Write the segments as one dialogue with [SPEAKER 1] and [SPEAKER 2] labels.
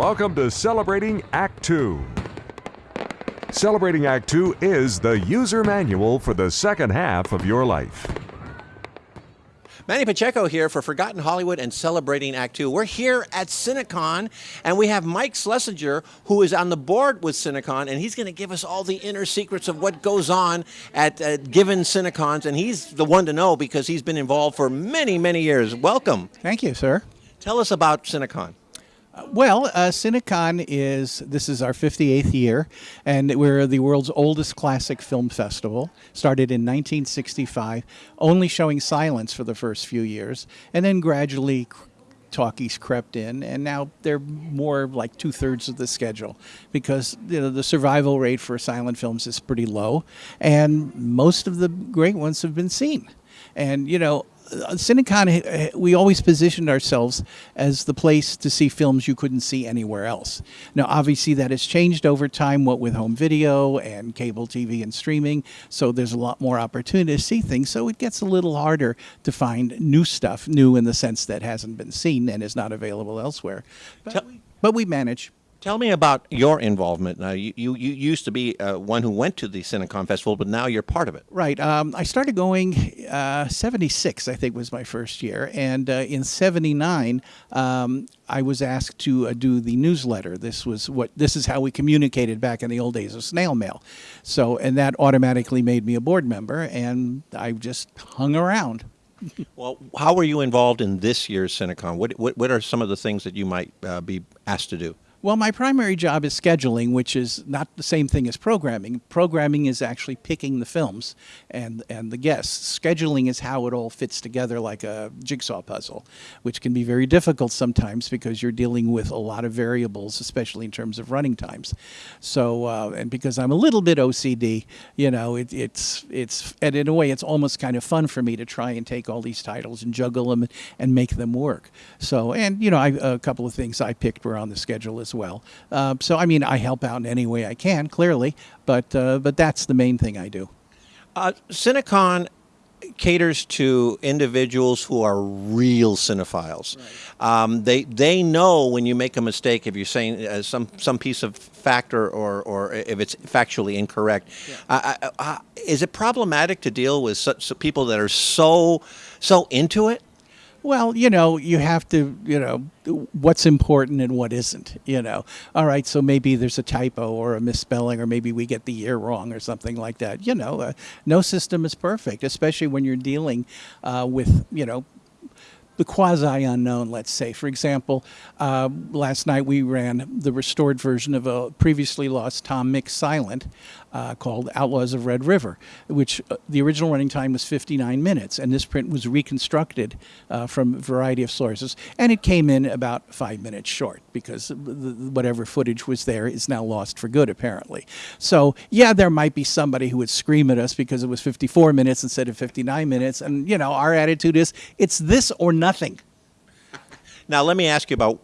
[SPEAKER 1] Welcome to Celebrating Act 2. Celebrating Act 2 is the user manual for the second half of your life.
[SPEAKER 2] Manny Pacheco here for Forgotten Hollywood and Celebrating Act Two. We're here at Cinecon, and we have Mike Schlesinger, who is on the board with Cinecon, and he's going to give us all the inner secrets of what goes on at uh, given Cinecons, and he's the one to know because he's been involved for many, many years. Welcome.
[SPEAKER 3] Thank you, sir.
[SPEAKER 2] Tell us about Cinecon.
[SPEAKER 3] Well, uh, Cinecon is this is our 58th year, and we're the world's oldest classic film festival. Started in 1965, only showing silents for the first few years, and then gradually talkies crept in, and now they're more like two thirds of the schedule because you know, the survival rate for silent films is pretty low, and most of the great ones have been seen. And you know, Cinecon, eh, we always positioned ourselves as the place to see films you couldn't see anywhere else. Now, obviously, that has changed over time, what with home video and cable TV and streaming. So there's a lot more opportunity to see things. So it gets a little harder to find new stuff, new in the sense that hasn't been seen and is not available elsewhere. But, we, but we manage.
[SPEAKER 2] Tell me about your involvement. Uh, you, you, you used to be uh, one who went to the Cinecon Festival, but now you're part of it.
[SPEAKER 3] Right. Um, I started going uh, 76, I think was my first year. And uh, in 79, um, I was asked to uh, do the newsletter. This was what this is how we communicated back in the old days of snail mail. So, and that automatically made me a board member, and I just hung around.
[SPEAKER 2] well, how were you involved in this year's Cinecon? What, what, what are some of the things that you might uh, be asked to do?
[SPEAKER 3] Well, my primary job is scheduling, which is not the same thing as programming. Programming is actually picking the films and, and the guests. Scheduling is how it all fits together like a jigsaw puzzle, which can be very difficult sometimes because you're dealing with a lot of variables, especially in terms of running times. So, uh, and because I'm a little bit OCD, you know, it, it's, it's, and in a way, it's almost kind of fun for me to try and take all these titles and juggle them and make them work. So, and, you know, I, a couple of things I picked were on the schedule as as well. Uh, so I mean, I help out in any way I can, clearly, but uh, but that's the main thing I do.
[SPEAKER 2] Uh, Cinecon caters to individuals who are real cinephiles. Right. Um, they they know when you make a mistake if you're saying uh, some some piece of fact or, or, or if it's factually incorrect. Yeah. is it problematic to deal with such people that are so so into it?
[SPEAKER 3] Well, you know, you have to, you know, what's important and what isn't, you know. All right, so maybe there's a typo or a misspelling or maybe we get the year wrong or something like that. You know, uh, no system is perfect, especially when you're dealing uh, with, you know, the quasi unknown, let's say. For example, uh, last night we ran the restored version of a previously lost Tom Mix Silent uh, called Outlaws of Red River, which uh, the original running time was 59 minutes, and this print was reconstructed uh, from a variety of sources, and it came in about five minutes short because whatever footage was there is now lost for good, apparently. So, yeah, there might be somebody who would scream at us because it was 54 minutes instead of 59 minutes, and, you know, our attitude is it's this or nothing.
[SPEAKER 2] Now, let me ask you about,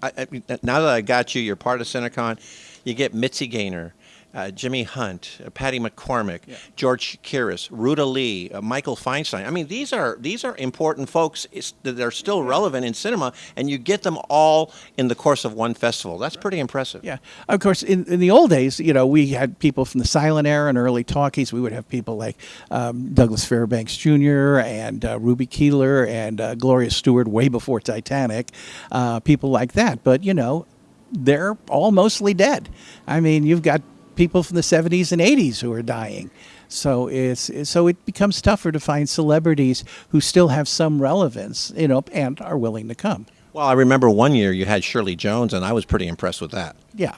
[SPEAKER 2] now that I got you, you're part of Cinecon, you get Mitzi Gaynor uh, Jimmy Hunt, uh, Patty McCormack, yeah. George Chakiris, Ruta Lee, uh, Michael Feinstein. I mean, these are these are important folks that are still relevant in cinema, and you get them all in the course of one festival. That's pretty impressive.
[SPEAKER 3] Yeah, of course. In, in the old days, you know, we had people from the silent era and early talkies. We would have people like um, Douglas Fairbanks Jr. and uh, Ruby Keeler and uh, Gloria Stuart way before Titanic. Uh, people like that, but you know, they're all mostly dead. I mean, you've got people from the 70s and 80s who are dying. So it's so it becomes tougher to find celebrities who still have some relevance, you know, and are willing to come.
[SPEAKER 2] Well, I remember one year you had Shirley Jones, and I was pretty impressed with that.
[SPEAKER 3] Yeah.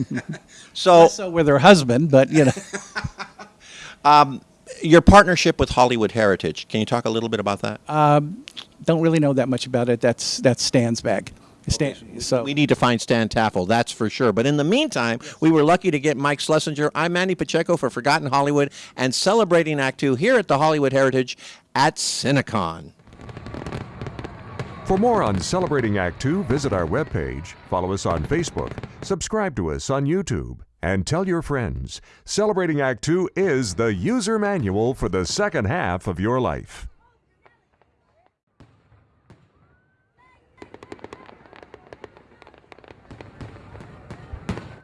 [SPEAKER 2] so,
[SPEAKER 3] so with her husband, but you know.
[SPEAKER 2] um, your partnership with Hollywood Heritage. Can you talk a little bit about that?
[SPEAKER 3] Um, don't really know that much about it. That's that's Stan's bag.
[SPEAKER 2] Stan, so we need to find Stan Taffel, that's for sure. But in the meantime, we were lucky to get Mike Schlesinger. I'm Manny Pacheco for Forgotten Hollywood and celebrating Act Two here at the Hollywood Heritage at Cinecon.
[SPEAKER 1] For more on Celebrating Act Two, visit our webpage, follow us on Facebook, subscribe to us on YouTube, and tell your friends. Celebrating Act Two is the user manual for the second half of your life.